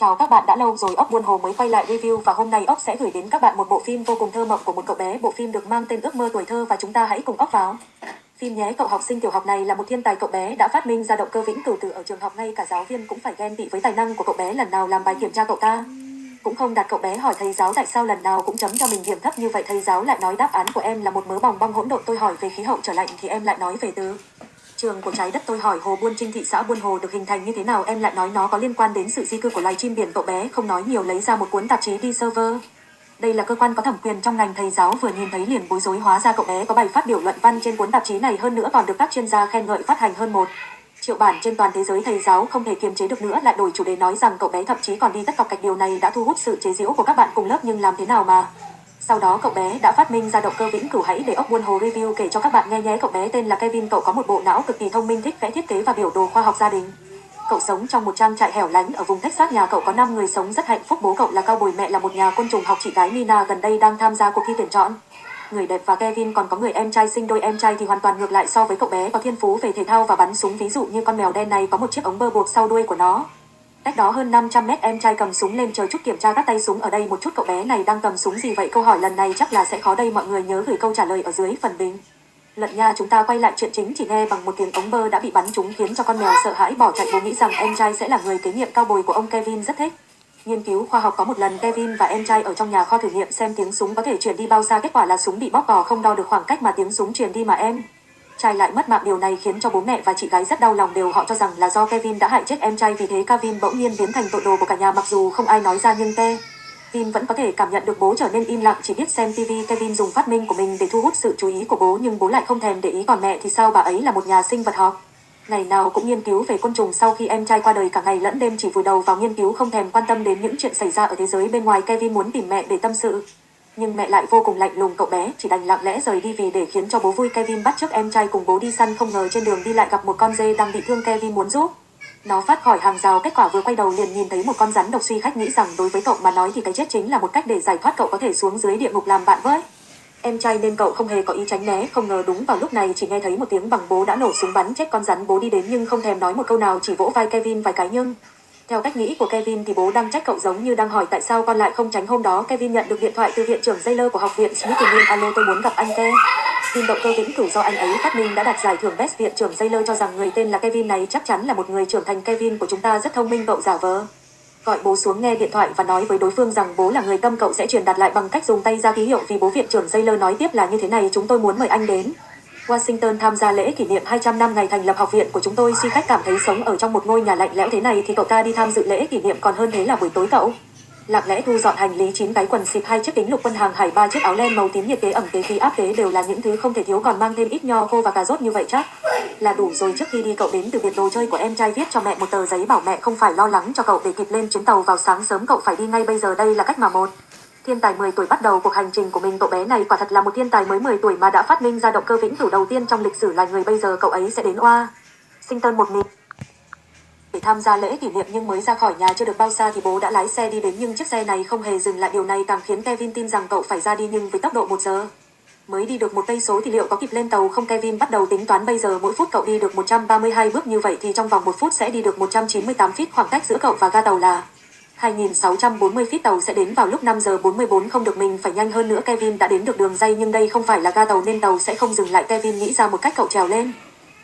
Chào các bạn đã lâu rồi, ốc buôn hồ mới quay lại review và hôm nay ốc sẽ gửi đến các bạn một bộ phim vô cùng thơ mộng của một cậu bé. Bộ phim được mang tên ước mơ tuổi thơ và chúng ta hãy cùng ốc vào. Phim nhé, cậu học sinh tiểu học này là một thiên tài cậu bé đã phát minh ra động cơ vĩnh cửu từ ở trường học ngay cả giáo viên cũng phải ghen tị với tài năng của cậu bé, lần nào làm bài kiểm tra cậu ta. Cũng không đặt cậu bé hỏi thầy giáo tại sao lần nào cũng chấm cho mình điểm thấp như vậy thầy giáo lại nói đáp án của em là một mớ bòng bong hỗn độn tôi hỏi về khí hậu, trở lạnh thì em lại nói về từ Trường của trái đất tôi hỏi hồ Buôn Trinh thị xã Buôn Hồ được hình thành như thế nào? Em lại nói nó có liên quan đến sự di cư của loài chim biển cậu bé. Không nói nhiều, lấy ra một cuốn tạp chí đi server. Đây là cơ quan có thẩm quyền trong ngành thầy giáo, vừa nhìn thấy liền bối rối hóa ra cậu bé có bài phát biểu luận văn trên cuốn tạp chí này. Hơn nữa còn được các chuyên gia khen ngợi phát hành hơn một triệu bản trên toàn thế giới. Thầy giáo không thể kiềm chế được nữa, lại đổi chủ đề nói rằng cậu bé thậm chí còn đi tất cọc cạch. Điều này đã thu hút sự chế giễu của các bạn cùng lớp, nhưng làm thế nào mà sau đó cậu bé đã phát minh ra động cơ vĩnh cửu hãy để ốc buôn hồ review kể cho các bạn nghe nhé. Cậu bé tên là Kevin, cậu có một bộ não cực kỳ thông minh, thích vẽ thiết kế và biểu đồ khoa học gia đình. Cậu sống trong một trang trại hẻo lánh ở vùng Texas. Nhà cậu có 5 người sống rất hạnh phúc. Bố cậu là cao bồi mẹ là một nhà côn trùng học chị gái Nina, gần đây đang tham gia cuộc thi tuyển chọn. Người đẹp và Kevin còn có người em trai, sinh đôi em trai thì hoàn toàn ngược lại so với cậu bé. Có thiên phú về thể thao và bắn súng. Ví dụ như con mèo đen này có một chiếc ống bơ buộc sau đuôi của nó. Cách đó hơn 500 mét, em trai cầm súng lên chờ chút kiểm tra các tay súng ở đây một chút, cậu bé này đang cầm súng gì vậy câu hỏi lần này chắc là sẽ khó đây, mọi người nhớ gửi câu trả lời ở dưới phần bình. Lận nha, chúng ta quay lại chuyện chính, chỉ nghe bằng một tiếng ống bơ đã bị bắn trúng khiến cho con mèo sợ hãi bỏ chạy bố nghĩ rằng em trai sẽ là người kế nhiệm cao bồi của ông Kevin rất thích. Nghiên cứu khoa học có một lần, Kevin và em trai ở trong nhà kho thử nghiệm xem tiếng súng có thể truyền đi bao xa kết quả là súng bị bóp cò không đo được khoảng cách mà tiếng súng truyền đi mà em trai lại mất mạng, điều này khiến cho bố mẹ và chị gái rất đau lòng. Đều họ cho rằng là do Kevin đã hại chết em trai, vì thế Kevin bỗng nhiên biến thành tội đồ của cả nhà. Mặc dù không ai nói ra, nhưng Kevin vẫn có thể cảm nhận được bố trở nên im lặng. Chỉ biết xem TV Kevin dùng phát minh của mình để thu hút sự chú ý của bố, nhưng bố lại không thèm để ý còn mẹ thì sao? Bà ấy là một nhà sinh vật học ngày nào cũng nghiên cứu về côn trùng sau khi em trai qua đời, cả ngày lẫn đêm chỉ vùi đầu vào nghiên cứu, không thèm quan tâm đến những chuyện xảy ra ở thế giới bên ngoài. Kevin muốn tìm mẹ để tâm sự nhưng mẹ lại vô cùng lạnh lùng, cậu bé chỉ đành lặng lẽ rời đi vì để khiến cho bố vui. Kevin bắt chước em trai cùng bố đi săn, không ngờ trên đường đi lại gặp một con dê đang bị thương. Kevin muốn giúp. Nó phát khỏi hàng rào, kết quả vừa quay đầu liền nhìn thấy một con rắn độc suy khách nghĩ rằng đối với cậu mà nói thì cái chết chính là một cách để giải thoát cậu có thể xuống dưới địa ngục làm bạn với. Em trai nên cậu không hề có ý tránh né, không ngờ đúng vào lúc này chỉ nghe thấy một tiếng bằng bố đã nổ súng bắn chết con rắn. Bố đi đến nhưng không thèm nói một câu nào, chỉ vỗ vai Kevin vài cái nhưng theo cách nghĩ của Kevin thì bố đang trách cậu giống như đang hỏi tại sao con lại không tránh hôm đó. Kevin nhận được điện thoại từ viện trưởng Taylor của học viện Smithsonian. Alo, tôi muốn gặp anh Ke. Tin động cơ vĩnh cửu do anh ấy phát minh đã đạt giải thưởng Best viện trưởng Taylor cho rằng người tên là Kevin này chắc chắn là một người trưởng thành Kevin của chúng ta rất thông minh, cậu giả vờ. Gọi bố xuống nghe điện thoại và nói với đối phương rằng bố là người tâm cậu sẽ truyền đạt lại bằng cách dùng tay ra ký hiệu vì bố viện trưởng Taylor nói tiếp là như thế này, chúng tôi muốn mời anh đến. Washington tham gia lễ kỷ niệm 200 năm ngày thành lập học viện của chúng tôi. Si khách cảm thấy sống ở trong một ngôi nhà lạnh lẽo thế này thì cậu ta đi tham dự lễ kỷ niệm còn hơn thế là buổi tối cậu. Lặng lẽ thu dọn hành lý, chín cái quần xịp hai chiếc kính lục quân hàng hải, ba chiếc áo len màu tím nhiệt kế ẩm kế khí áp kế đều là những thứ không thể thiếu còn mang thêm ít nho, khô và cà rốt như vậy chắc. Là đủ rồi, trước khi đi cậu đến từ biệt đồ chơi của em trai viết cho mẹ một tờ giấy bảo mẹ không phải lo lắng cho cậu để kịp lên chuyến tàu vào sáng sớm, cậu phải đi ngay bây giờ, đây là cách mà một. Thiên tài 10 tuổi bắt đầu cuộc hành trình của mình cậu bé này quả thật là một thiên tài mới 10 tuổi mà đã phát minh ra động cơ vĩnh cửu đầu tiên trong lịch sử là người bây giờ cậu ấy sẽ đến Oa. Sinh tân một mình. Để tham gia lễ kỷ niệm nhưng mới ra khỏi nhà chưa được bao xa thì bố đã lái xe đi đến nhưng chiếc xe này không hề dừng lại điều này càng khiến Kevin tin rằng cậu phải ra đi nhưng với tốc độ 1 giờ. Mới đi được một cây số thì liệu có kịp lên tàu không Kevin bắt đầu tính toán bây giờ mỗi phút cậu đi được 132 bước như vậy thì trong vòng một phút sẽ đi được 198 feet khoảng cách giữa cậu và ga tàu là 2640 feet tàu sẽ đến vào lúc 5 giờ 44 không được mình phải nhanh hơn nữa Kevin đã đến được đường dây, nhưng đây không phải là ga tàu nên tàu sẽ không dừng lại Kevin nghĩ ra một cách cậu trèo lên.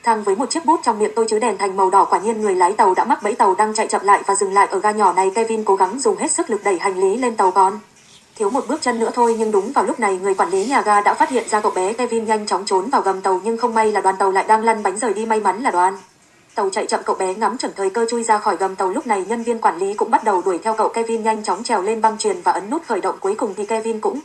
Thang với một chiếc bút trong miệng tôi chứ đèn thành màu đỏ quả nhiên người lái tàu đã mắc bẫy tàu đang chạy chậm lại và dừng lại ở ga nhỏ này Kevin cố gắng dùng hết sức lực đẩy hành lý lên tàu con. Thiếu một bước chân nữa thôi, nhưng đúng vào lúc này người quản lý nhà ga đã phát hiện ra cậu bé Kevin nhanh chóng trốn vào gầm tàu, nhưng không may là đoàn tàu lại đang lăn bánh rời đi may mắn là đoàn. Tàu chạy chậm, cậu bé ngắm chuẩn thời cơ chui ra khỏi gầm tàu. Lúc này, nhân viên quản lý cũng bắt đầu đuổi theo cậu. Kevin nhanh chóng trèo lên băng truyền và ấn nút khởi động. Cuối cùng thì Kevin cũng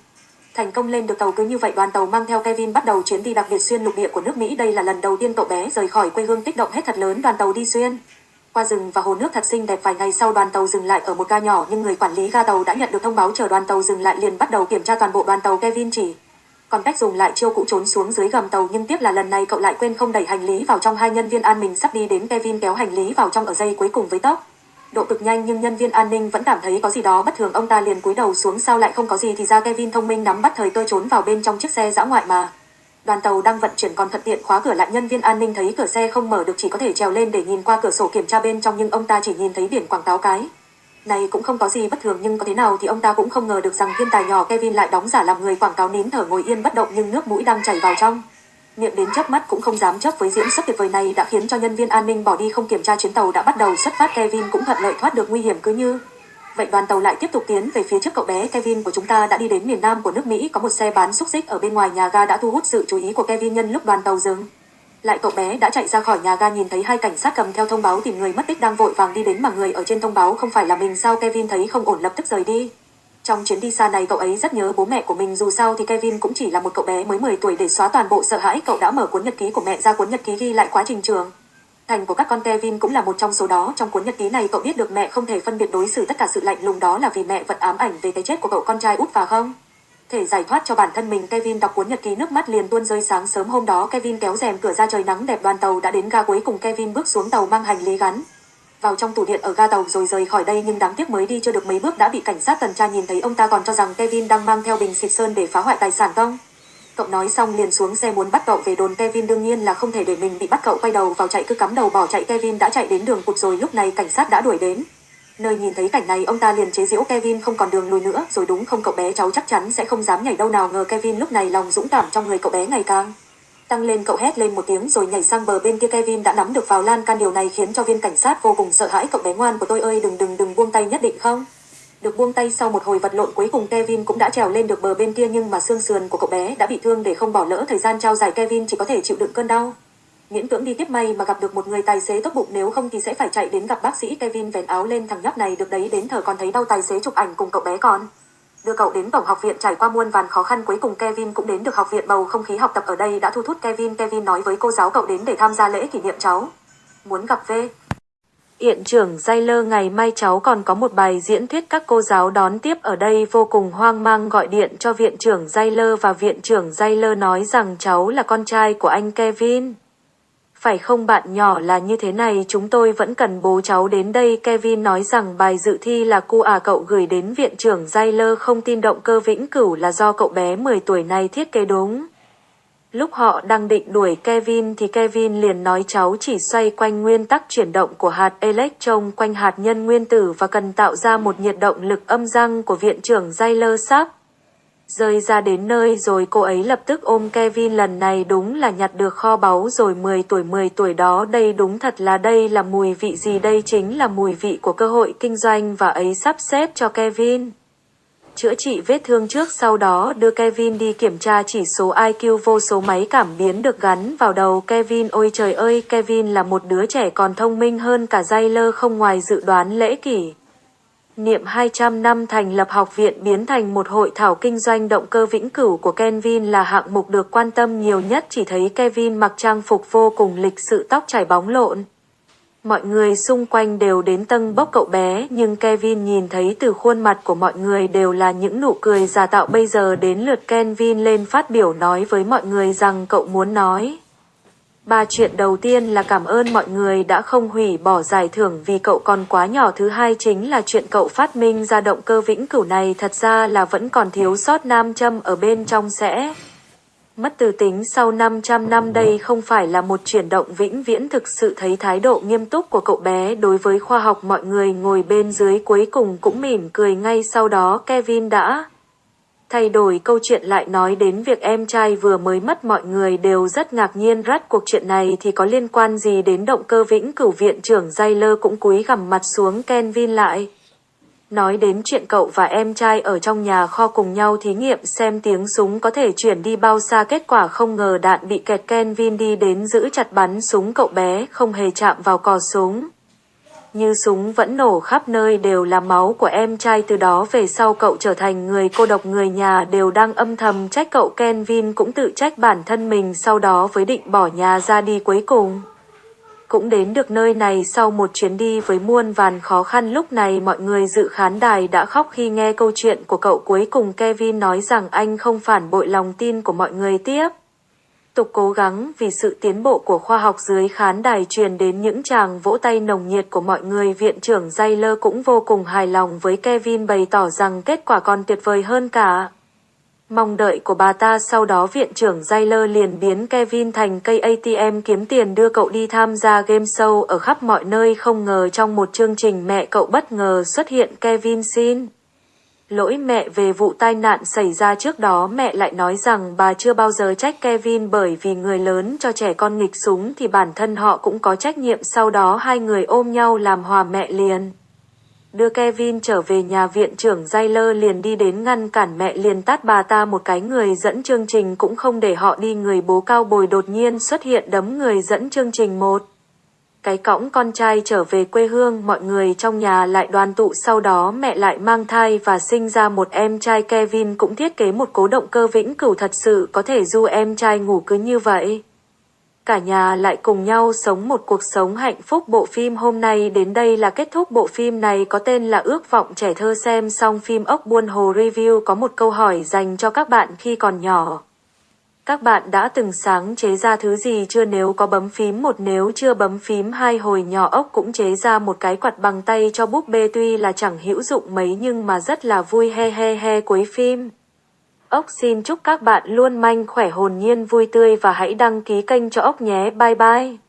thành công lên được tàu. Cứ như vậy, đoàn tàu mang theo Kevin bắt đầu chuyến đi đặc biệt xuyên lục địa của nước Mỹ. Đây là lần đầu tiên cậu bé rời khỏi quê hương tích động hết thật lớn. Đoàn tàu đi xuyên qua rừng và hồ nước thật xinh đẹp. Vài ngày sau, đoàn tàu dừng lại ở một ga nhỏ, nhưng người quản lý ga tàu đã nhận được thông báo. Chờ đoàn tàu dừng lại, liền bắt đầu kiểm tra toàn bộ. Đoàn tàu Kevin chỉ còn cách dùng lại chiêu cũ trốn xuống dưới gầm tàu nhưng tiếc là lần này cậu lại quên không đẩy hành lý vào trong hai nhân viên an ninh sắp đi đến Kevin kéo hành lý vào trong ở dây cuối cùng với tốc. Độ cực nhanh nhưng nhân viên an ninh vẫn cảm thấy có gì đó bất thường, ông ta liền cúi đầu xuống, sao lại không có gì thì ra Kevin thông minh nắm bắt thời cơ trốn vào bên trong chiếc xe dã ngoại mà. Đoàn tàu đang vận chuyển còn thuận tiện khóa cửa lại, nhân viên an ninh thấy cửa xe không mở được chỉ có thể trèo lên để nhìn qua cửa sổ kiểm tra bên trong nhưng ông ta chỉ nhìn thấy biển quảng cáo cái. Này, cũng không có gì bất thường, nhưng có thế nào thì ông ta cũng không ngờ được rằng thiên tài nhỏ Kevin lại đóng giả làm người quảng cáo nín thở ngồi yên bất động nhưng nước mũi đang chảy vào trong. Miệng đến chớp mắt cũng không dám chớp với diễn xuất tuyệt vời này đã khiến cho nhân viên an ninh bỏ đi không kiểm tra chuyến tàu đã bắt đầu xuất phát Kevin cũng thuận lợi thoát được nguy hiểm cứ như. Vậy đoàn tàu lại tiếp tục tiến về phía trước cậu bé Kevin của chúng ta đã đi đến miền Nam của nước Mỹ, có một xe bán xúc xích ở bên ngoài nhà ga đã thu hút sự chú ý của Kevin nhân lúc đoàn tàu dừng. Lại cậu bé đã chạy ra khỏi nhà ga nhìn thấy hai cảnh sát cầm theo thông báo tìm người mất tích đang vội vàng đi đến mà người ở trên thông báo không phải là mình sao Kevin thấy không ổn lập tức rời đi. Trong chuyến đi xa này cậu ấy rất nhớ bố mẹ của mình dù sao thì Kevin cũng chỉ là một cậu bé mới 10 tuổi để xóa toàn bộ sợ hãi cậu đã mở cuốn nhật ký của mẹ ra cuốn nhật ký ghi lại quá trình trường. Thành của các con Kevin cũng là một trong số đó trong cuốn nhật ký này cậu biết được mẹ không thể phân biệt đối xử tất cả sự lạnh lùng đó là vì mẹ vẫn ám ảnh về cái chết của cậu con trai út và không. Thể giải thoát cho bản thân mình, Kevin đọc cuốn nhật ký nước mắt liền tuôn rơi sáng sớm hôm đó. Kevin kéo rèm cửa ra trời nắng đẹp, đoàn tàu đã đến ga cuối cùng. Kevin bước xuống tàu mang hành lý gắn vào trong tủ điện ở ga tàu rồi rời khỏi đây, nhưng đáng tiếc mới đi chưa được mấy bước đã bị cảnh sát tuần tra nhìn thấy. Ông ta còn cho rằng Kevin đang mang theo bình xịt sơn để phá hoại tài sản không? Cậu nói xong liền xuống xe muốn bắt cậu về đồn. Kevin đương nhiên là không thể để mình bị bắt cậu quay đầu vào chạy, cứ cắm đầu bỏ chạy. Kevin đã chạy đến đường cụt rồi, lúc này cảnh sát đã đuổi đến. Nơi nhìn thấy cảnh này, ông ta liền chế giễu Kevin không còn đường lùi nữa. Rồi đúng không, cậu bé cháu chắc chắn sẽ không dám nhảy đâu nào ngờ Kevin lúc này lòng dũng cảm trong người cậu bé ngày càng tăng lên. Cậu hét lên một tiếng rồi nhảy sang bờ bên kia. Kevin đã nắm được vào lan can. Điều này khiến cho viên cảnh sát vô cùng sợ hãi. Cậu bé ngoan của tôi ơi, đừng đừng đừng buông tay nhất định không? Được buông tay sau một hồi vật lộn, cuối cùng Kevin cũng đã trèo lên được bờ bên kia. Nhưng mà xương sườn của cậu bé đã bị thương. Để không bỏ lỡ thời gian trao giải, Kevin chỉ có thể chịu đựng cơn đau miễn cưỡng đi tiếp may mà gặp được một người tài xế tốt bụng nếu không thì sẽ phải chạy đến gặp bác sĩ Kevin vén áo lên thằng nhóc này. Được đấy, đến thở còn thấy đau tài xế chụp ảnh cùng cậu bé con. Đưa cậu đến tổng học viện trải qua muôn vàn khó khăn, cuối cùng Kevin cũng đến được học viện bầu không khí học tập ở đây. Đã thu hút Kevin Kevin nói với cô giáo cậu đến để tham gia lễ kỷ niệm cháu. Muốn gặp V. Hiện trưởng Lơ, ngày mai cháu còn có một bài diễn thuyết các cô giáo đón tiếp ở đây. Vô cùng hoang mang, gọi điện cho viện trưởng Lơ và viện trưởng Lơ nói rằng cháu là con trai của anh Kevin. Phải không bạn nhỏ là như thế này, chúng tôi vẫn cần bố cháu đến đây Kevin nói rằng bài dự thi là cu à cậu gửi đến viện trưởng Zayler không tin động cơ vĩnh cửu là do cậu bé 10 tuổi này thiết kế đúng. Lúc họ đang định đuổi Kevin thì Kevin liền nói cháu chỉ xoay quanh nguyên tắc chuyển động của hạt electron quanh hạt nhân nguyên tử và cần tạo ra một nhiệt động lực âm răng của viện trưởng Zayler sắp. Rơi ra đến nơi rồi cô ấy lập tức ôm Kevin lần này đúng là nhặt được kho báu rồi 10 tuổi 10 tuổi đó, đây đúng thật là đây là mùi vị gì, đây chính là mùi vị của cơ hội kinh doanh và ấy sắp xếp cho Kevin chữa trị vết thương trước sau đó đưa Kevin đi kiểm tra chỉ số IQ vô số máy cảm biến được gắn vào đầu Kevin ôi trời ơi, Kevin là một đứa trẻ còn thông minh hơn cả Zyler không ngoài dự đoán lễ kỷ. Niệm 200 năm thành lập học viện biến thành một hội thảo kinh doanh động cơ vĩnh cửu của Kevin là hạng mục được quan tâm nhiều nhất, chỉ thấy Kevin mặc trang phục vô cùng lịch sự, tóc chảy bóng lộn. Mọi người xung quanh đều đến tâng bốc cậu bé, nhưng Kevin nhìn thấy từ khuôn mặt của mọi người đều là những nụ cười giả tạo bây giờ đến lượt Kevin lên phát biểu nói với mọi người rằng cậu muốn nói. Ba chuyện đầu tiên là cảm ơn mọi người đã không hủy bỏ giải thưởng vì cậu còn quá nhỏ. Thứ hai chính là chuyện cậu phát minh ra động cơ vĩnh cửu này. Thật ra là vẫn còn thiếu sót nam châm ở bên trong sẽ. Mất từ tính. Sau 500 năm đây không phải là một chuyển động vĩnh viễn. Thực sự thấy thái độ nghiêm túc của cậu bé đối với khoa học, mọi người ngồi bên dưới cuối cùng cũng mỉm cười ngay sau đó. Kevin đã thay đổi câu chuyện lại nói đến việc em trai vừa mới mất mọi người đều rất ngạc nhiên rắt cuộc chuyện này thì có liên quan gì đến động cơ vĩnh cửu viện trưởng lơ cũng cúi gằm mặt xuống Kenvin lại. Nói đến chuyện cậu và em trai ở trong nhà kho cùng nhau thí nghiệm xem tiếng súng có thể chuyển đi bao xa kết quả không ngờ đạn bị kẹt Kenvin đi đến giữ chặt bắn súng cậu bé, không hề chạm vào cò súng. Như súng vẫn nổ khắp nơi đều là máu của em trai. Từ đó về sau cậu trở thành người cô độc người nhà, đều đang âm thầm trách cậu Kenvin cũng tự trách bản thân mình, sau đó với định bỏ nhà ra đi cuối cùng. Cũng đến được nơi này sau một chuyến đi với muôn vàn khó khăn, lúc này mọi người dự khán đài đã khóc khi nghe câu chuyện của cậu. Cuối cùng Kevin nói rằng anh không phản bội lòng tin của mọi người tiếp. Tục cố gắng vì sự tiến bộ của khoa học dưới khán đài truyền đến những chàng vỗ tay nồng nhiệt của mọi người, viện trưởng Zyler cũng vô cùng hài lòng với Kevin bày tỏ rằng kết quả còn tuyệt vời hơn cả. Mong đợi của bà ta, sau đó viện trưởng Zyler liền biến Kevin thành cây ATM kiếm tiền đưa cậu đi tham gia game show ở khắp mọi nơi không ngờ trong một chương trình mẹ cậu bất ngờ xuất hiện Kevin xin. Lỗi mẹ về vụ tai nạn xảy ra trước đó, mẹ lại nói rằng bà chưa bao giờ trách Kevin bởi vì người lớn cho trẻ con nghịch súng thì bản thân họ cũng có trách nhiệm sau đó hai người ôm nhau làm hòa mẹ liền. Đưa Kevin trở về nhà viện trưởng Zyler liền đi đến ngăn cản mẹ liền tát bà ta một cái người dẫn chương trình cũng không để họ đi người bố cao bồi đột nhiên xuất hiện đấm người dẫn chương trình một. Cái cõng con trai trở về quê hương, mọi người trong nhà lại đoàn tụ, sau đó mẹ lại mang thai và sinh ra một em trai Kevin cũng thiết kế một cố động cơ vĩnh cửu thật sự có thể du em trai ngủ cứ như vậy cả nhà lại cùng nhau sống một cuộc sống hạnh phúc. Bộ phim hôm nay đến đây là kết thúc. Bộ phim này có tên là Ước vọng trẻ thơ xem xong phim ốc buôn hồ review có một câu hỏi dành cho các bạn khi còn nhỏ. Các bạn đã từng sáng chế ra thứ gì chưa nếu có bấm phím một, nếu chưa bấm phím hai, hồi nhỏ ốc cũng chế ra một cái quạt bằng tay cho búp bê tuy là chẳng hữu dụng mấy, nhưng mà rất là vui he he he, cuối phim. Ốc xin chúc các bạn luôn manh khỏe, hồn nhiên, vui tươi và hãy đăng ký kênh cho ốc nhé. Bye bye.